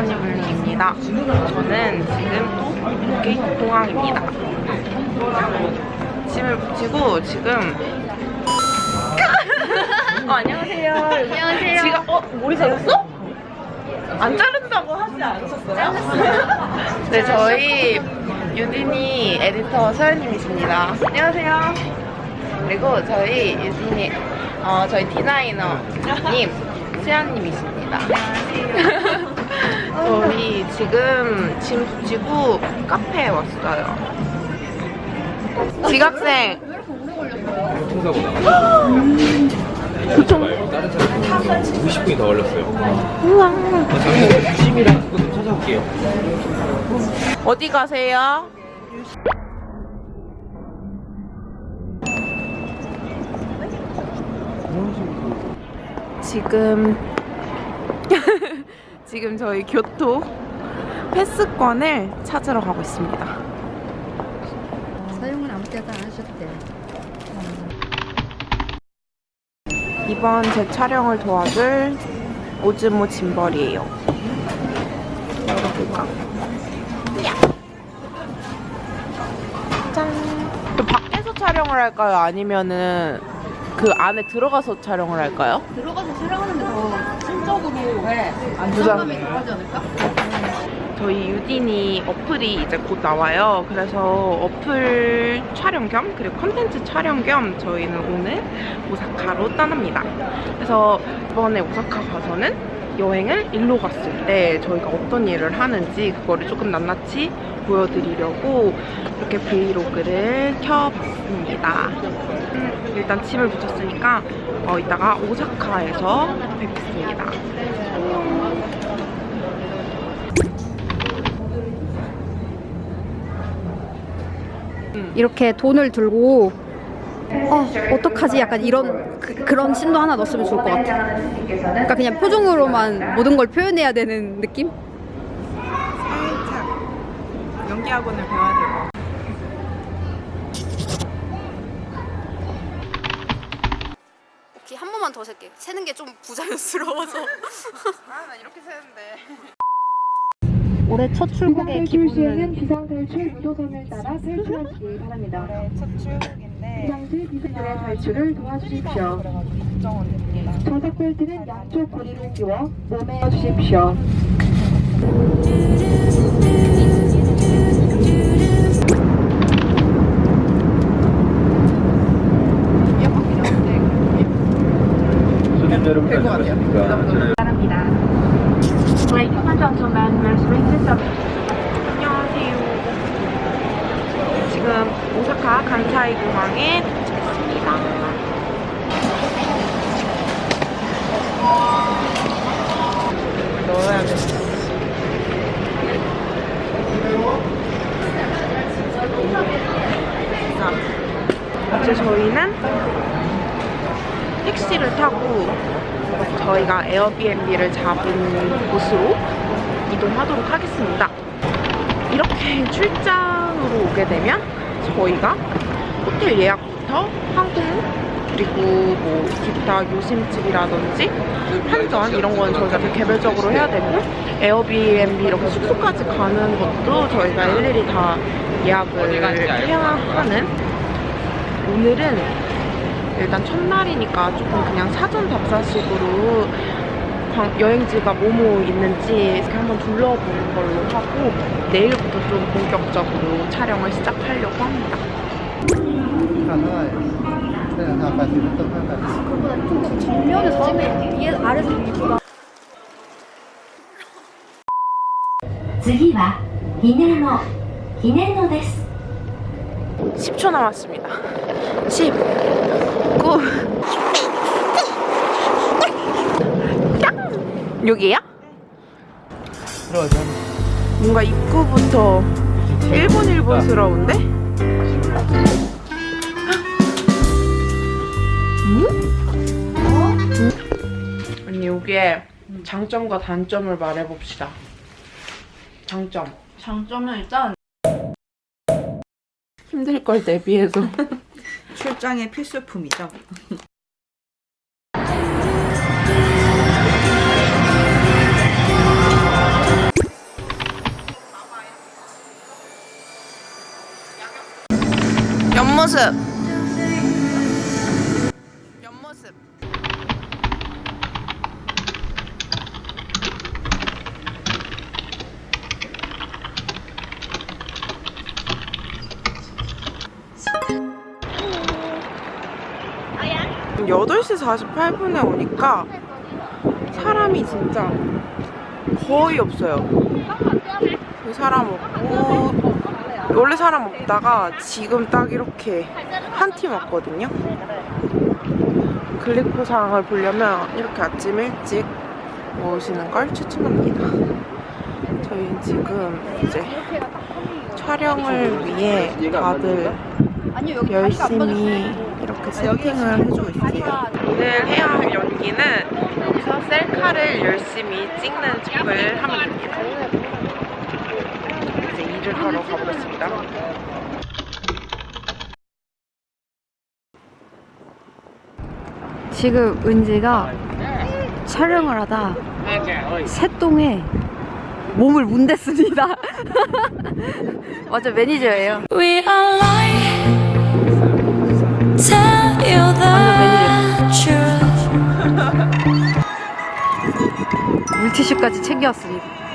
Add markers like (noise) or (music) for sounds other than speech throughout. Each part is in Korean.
허니블루입니다. 저는 지금 여기 공항입니다. 짐을 붙이고 지금 (laughs) 어, 안녕하세요. 안녕하세요. 지금 어 머리 잘랐어? 안 자른다고 하지 않으셨어요? 네 저희 유진이 에디터 서현님이십니다. 안녕하세요. 그리고 저희 유진이 어 저희 디자이너님 수현님이십니다. 저희 지금 짐 붙이고 카페에 왔어요. 지각생 교통사고가 교통 다른 차량 50분이 더 걸렸어요. 우와. 그거 좀 찾아올게요. 어디 가세요? 지금 (laughs) 지금 저희 교토 패스권을 찾으러 가고 있습니다. 사용은 아무 때나 안 하셨대. 이번 제 촬영을 도와줄 오즈모 짐벌이에요. 열어볼까? 짠. 또 밖에서 촬영을 할까요? 아니면은 그 안에 들어가서 촬영을 할까요? 들어가서 촬영하는 게더 심적으로 부담. 안정감이 덜하지 않을까? 저희 유딘이 어플이 이제 곧 나와요. 그래서 어플 촬영 겸 그리고 컨텐츠 촬영 겸 저희는 오늘 오사카로 떠납니다. 그래서 이번에 오사카 가서는 여행을 일로 갔을 때 저희가 어떤 일을 하는지 그거를 조금 낱낱이 보여드리려고 이렇게 브이로그를 켜봤습니다. 음, 일단 짐을 붙였으니까 어, 이따가 오사카에서 뵙겠습니다. 이렇게 돈을 들고 어, 어떡하지? 약간 이런 그, 그런 신도 하나 넣었으면 좋을 것 같아. 그러니까 그냥 표정으로만 모든 걸 표현해야 되는 느낌? 살짝 연기 학원을 배워야 될 것 같아요. 오케이 한 번만 더 셀게. 세는 게 좀 부자연스러워서. 아, 나 이렇게 세는데. 올해 첫 출국의 기분은 비상탈출 유도선을 따라 탈출하시기 바랍니다. 첫 출국인데 비상시 비상들의 탈출을 도와주십시오. 좌석 벨트는 양쪽 고리를 끼워 몸에 주십시오. Ladies and gentlemen, 안녕하세요. 지금 오사카 간사이 공항에 도착했습니다. 넣어야겠어. 자, 이제 저희는 택시를 타고 저희가 에어비앤비를 잡은 곳으로 이동하도록 하겠습니다. 이렇게 출장으로 오게 되면 저희가 호텔 예약부터 항공 그리고 뭐 기타 요심집이라든지 한전 이런 건 저희가 다 개별적으로 해야 되고 에어비앤비 이렇게 숙소까지 가는 것도 저희가 일일이 다 예약을 해야 하는 오늘은 일단 첫날이니까 조금 그냥 사전 답사식으로 광- 여행지가 뭐뭐 있는지 이렇게 한번 둘러보는 걸로 하고 내일부터 좀 본격적으로 촬영을 시작하려고 합니다. 次は、ひねの、ひねのです。10초 남았습니다 10 9 여기야? 들어가자. 뭔가 입구부터 일본 일본스러운데? 음? 언니 여기에 장점과 단점을 말해봅시다. 장점. 장점은 일단 힘들 걸 대비해서. (laughs) 출장의 필수품이죠. 옆모습. 옆모습. 지금 8시 48분에 오니까 사람이 진짜 거의 없어요. 사람 없고 원래 사람 없다가 지금 딱 이렇게 한 팀 왔거든요. 글리코상을 보려면 이렇게 아침 일찍 오시는 걸 추천합니다. 저희는 지금 이제 촬영을 위해 다들 열심히 이렇게 세팅을 해주고 있어요. 오늘 해야 할 연기는 여기서 셀카를 열심히 찍는 척을 하면 됩니다. 이제 일을 하러 가보겠습니다. 지금 은지가 촬영을 하다 새똥에 몸을 문댔습니다. (laughs) 맞아 매니저예요. 물티슈까지 챙겨왔습니다.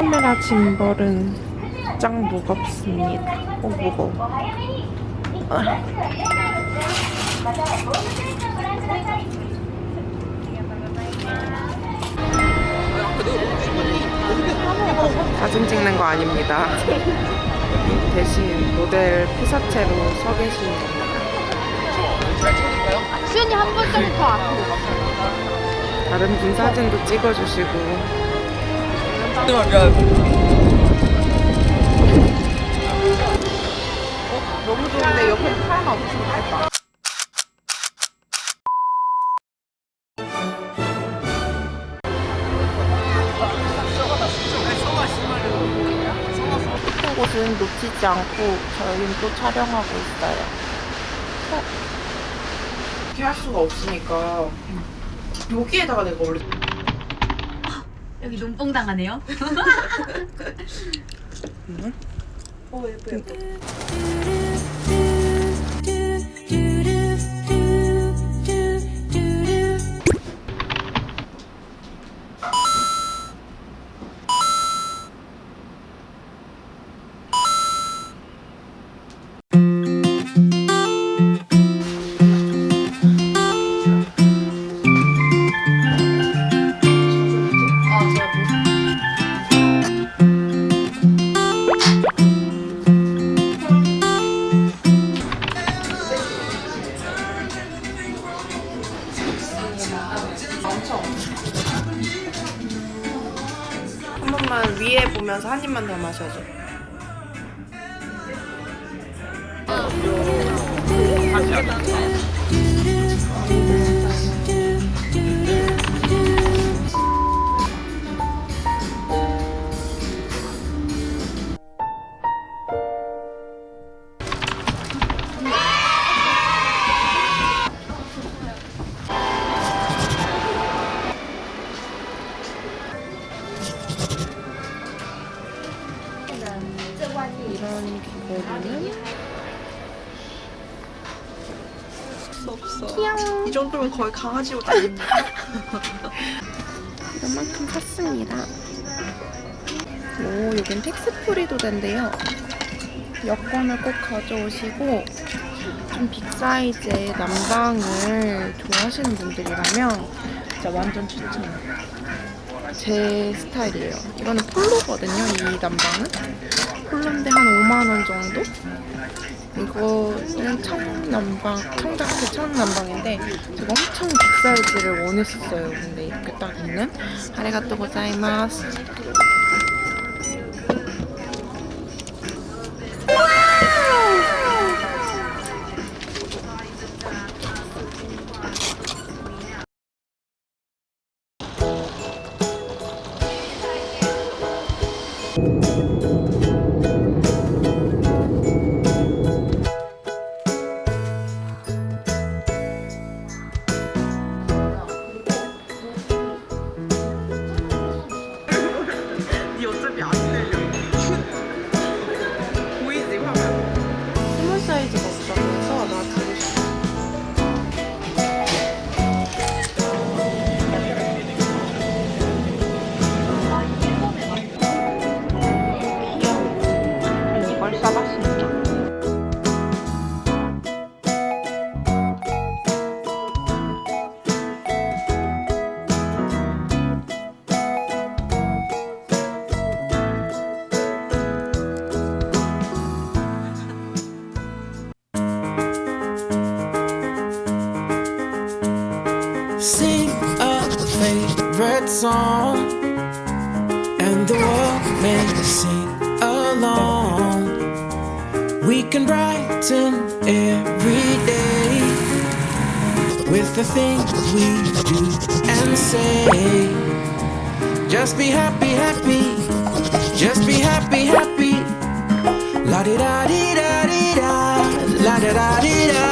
카메라 짐벌은 짱 무겁습니다. 어, 무거워. 아. 사진 찍는 거 아닙니다. (laughs) 대신 모델 피사체로 서 계신 겁니다. 수연이 한 번짜리 더 앞으로. 다른 분 사진도 찍어주시고 어, 너무 좋은데 옆에 사람 없으면. 예쁜 곳은 놓치지 않고 저희는 또 촬영하고 있어요. 어? 이렇게 할 수가 없으니까 여기에다가 내가 원래 여기 눈뽕 당하네요. 한 번만 위에 보면서 한 입만 더 마셔줘. 이 이 정도면 거의 강아지 옷 아닙니까? 이만큼 샀습니다. 오, 여긴 tax free도 된대요. 여권을 꼭 가져오시고 좀 big size의 남방을 좋아하시는 분들이라면 진짜 완전 추천해요. 제 스타일이에요. 이거는 폴로거든요, 이 남방은. 폴로인데 한 5만원 정도? 이거는 청남방, 청자켓 청남방인데 제가 엄청 빅 사이즈를 원했었어요. 근데 이렇게 딱 있는 아리가또 고자이마스. Song, and the world may sing along. We can brighten every day with the things we do and say. Just be happy, happy. Just be happy, happy. La di da di da di da. La da da di da.